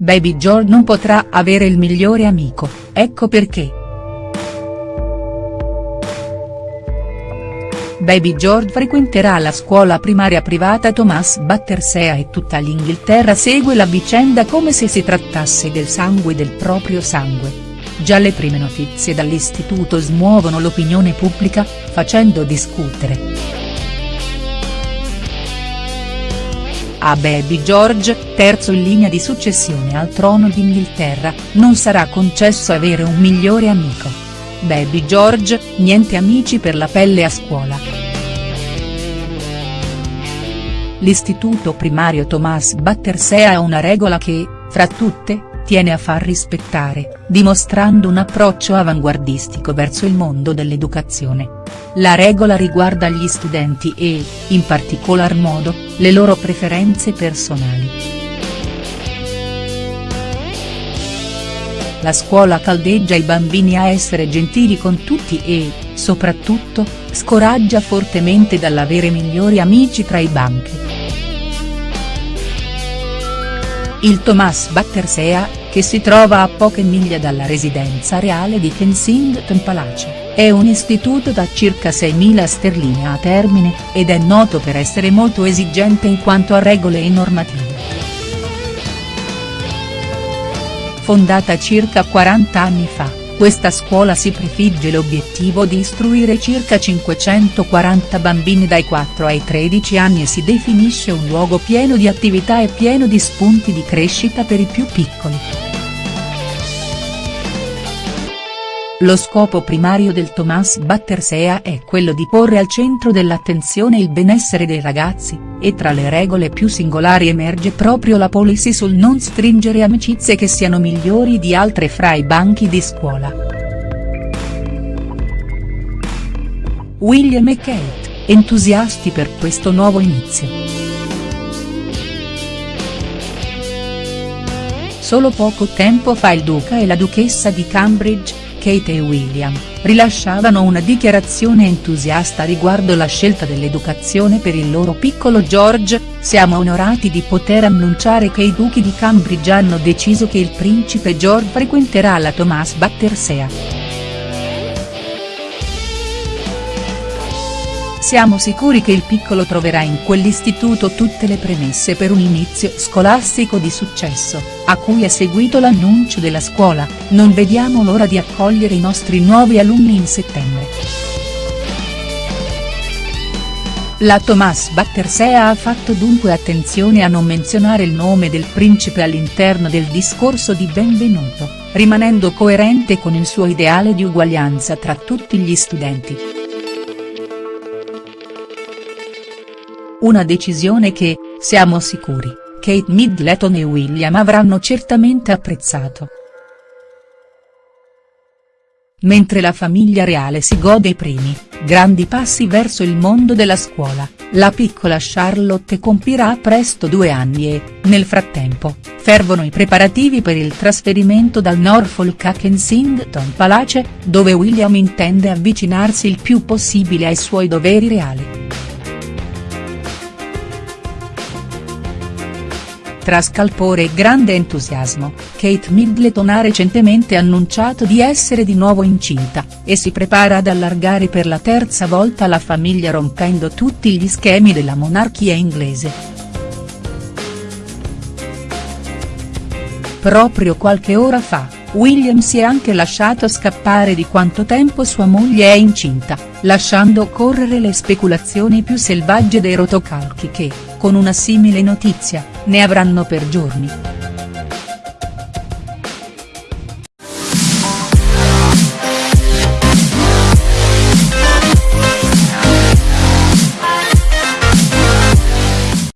Baby George non potrà avere il migliore amico, ecco perché. Baby George frequenterà la scuola primaria privata Thomas Battersea e tutta l'Inghilterra segue la vicenda come se si trattasse del sangue del proprio sangue. Già le prime notizie dall'istituto smuovono l'opinione pubblica, facendo discutere. A Baby George, terzo in linea di successione al trono d'Inghilterra, non sarà concesso avere un migliore amico. Baby George, niente amici per la pelle a scuola. L'istituto primario Thomas Battersea ha una regola che, fra tutte, tiene a far rispettare, dimostrando un approccio avanguardistico verso il mondo dell'educazione. La regola riguarda gli studenti e, in particolar modo, le loro preferenze personali. La scuola caldeggia i bambini a essere gentili con tutti e, soprattutto, scoraggia fortemente dall'avere migliori amici tra i banchi. Il Thomas Battersea, che si trova a poche miglia dalla residenza reale di Kensington Palace, è un istituto da circa 6.000 sterline a termine, ed è noto per essere molto esigente in quanto a regole e normative. Fondata circa 40 anni fa, questa scuola si prefigge l'obiettivo di istruire circa 540 bambini dai 4 ai 13 anni e si definisce un luogo pieno di attività e pieno di spunti di crescita per i più piccoli. Lo scopo primario del Thomas Battersea è quello di porre al centro dell'attenzione il benessere dei ragazzi, e tra le regole più singolari emerge proprio la policy sul non stringere amicizie che siano migliori di altre fra i banchi di scuola. William e Kate, entusiasti per questo nuovo inizio. Solo poco tempo fa il duca e la duchessa di Cambridge, Kate e William, rilasciavano una dichiarazione entusiasta riguardo la scelta dell'educazione per il loro piccolo George, siamo onorati di poter annunciare che i duchi di Cambridge hanno deciso che il principe George frequenterà la Thomas Battersea. Siamo sicuri che il piccolo troverà in quell'istituto tutte le premesse per un inizio scolastico di successo, a cui è seguito l'annuncio della scuola, non vediamo l'ora di accogliere i nostri nuovi alunni in settembre. La Thomas Battersea ha fatto dunque attenzione a non menzionare il nome del principe all'interno del discorso di benvenuto, rimanendo coerente con il suo ideale di uguaglianza tra tutti gli studenti. Una decisione che, siamo sicuri, Kate Middleton e William avranno certamente apprezzato. Mentre la famiglia reale si gode i primi, grandi passi verso il mondo della scuola, la piccola Charlotte compirà presto due anni e, nel frattempo, fervono i preparativi per il trasferimento dal Norfolk a Kensington Palace, dove William intende avvicinarsi il più possibile ai suoi doveri reali. Tra scalpore e grande entusiasmo, Kate Middleton ha recentemente annunciato di essere di nuovo incinta, e si prepara ad allargare per la terza volta la famiglia rompendo tutti gli schemi della monarchia inglese. Proprio qualche ora fa, William si è anche lasciato scappare di quanto tempo sua moglie è incinta, lasciando correre le speculazioni più selvagge dei rotocalchi che, con una simile notizia, ne avranno per giorni.